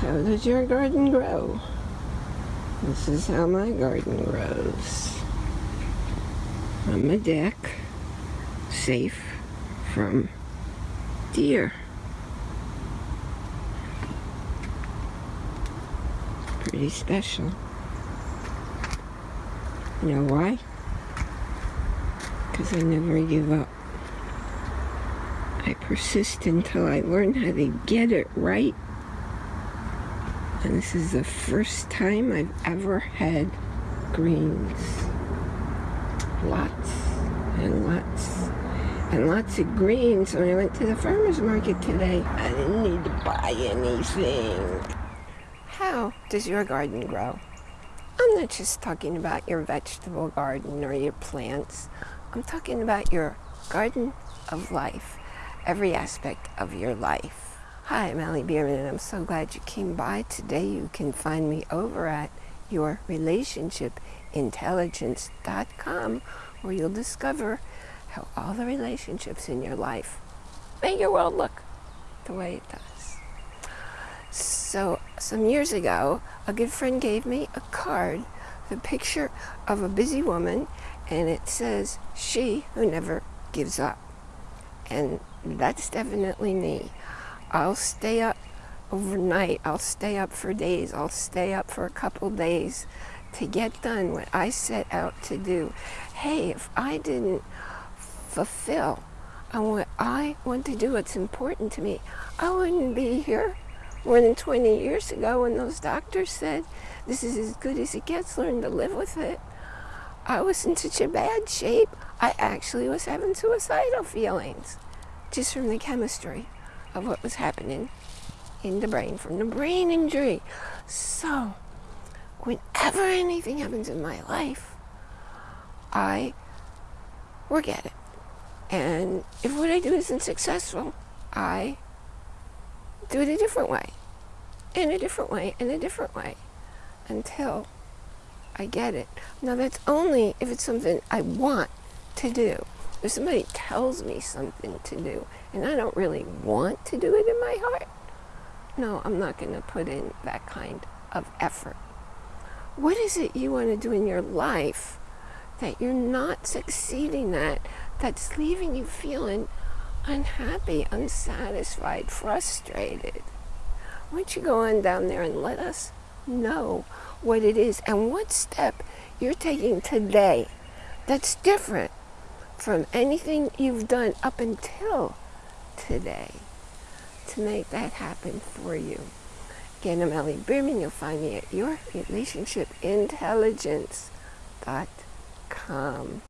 How does your garden grow? This is how my garden grows. On the deck, safe from deer. Pretty special. You know why? Because I never give up. I persist until I learn how to get it right. And this is the first time I've ever had greens. Lots and lots and lots of greens when I went to the farmer's market today. I didn't need to buy anything. How does your garden grow? I'm not just talking about your vegetable garden or your plants. I'm talking about your garden of life, every aspect of your life. Hi, I'm Allie Bierman, and I'm so glad you came by today. You can find me over at yourrelationshipintelligence.com where you'll discover how all the relationships in your life make your world look the way it does. So, some years ago, a good friend gave me a card, the picture of a busy woman, and it says, She who never gives up. And that's definitely me. I'll stay up overnight, I'll stay up for days, I'll stay up for a couple days to get done what I set out to do. Hey, if I didn't fulfill on what I want to do, what's important to me, I wouldn't be here more than 20 years ago when those doctors said, this is as good as it gets, learn to live with it. I was in such a bad shape, I actually was having suicidal feelings just from the chemistry of what was happening in the brain from the brain injury. So, whenever anything happens in my life, I work at it. And if what I do isn't successful, I do it a different way, in a different way, in a different way, until I get it. Now that's only if it's something I want to do. If somebody tells me something to do, and I don't really want to do it in my heart, no, I'm not going to put in that kind of effort. What is it you want to do in your life that you're not succeeding at that's leaving you feeling unhappy, unsatisfied, frustrated. Why don't you go on down there and let us know what it is and what step you're taking today that's different from anything you've done up until today to make that happen for you. Again, I'm Ellie. You'll find me at yourrelationshipintelligence.com.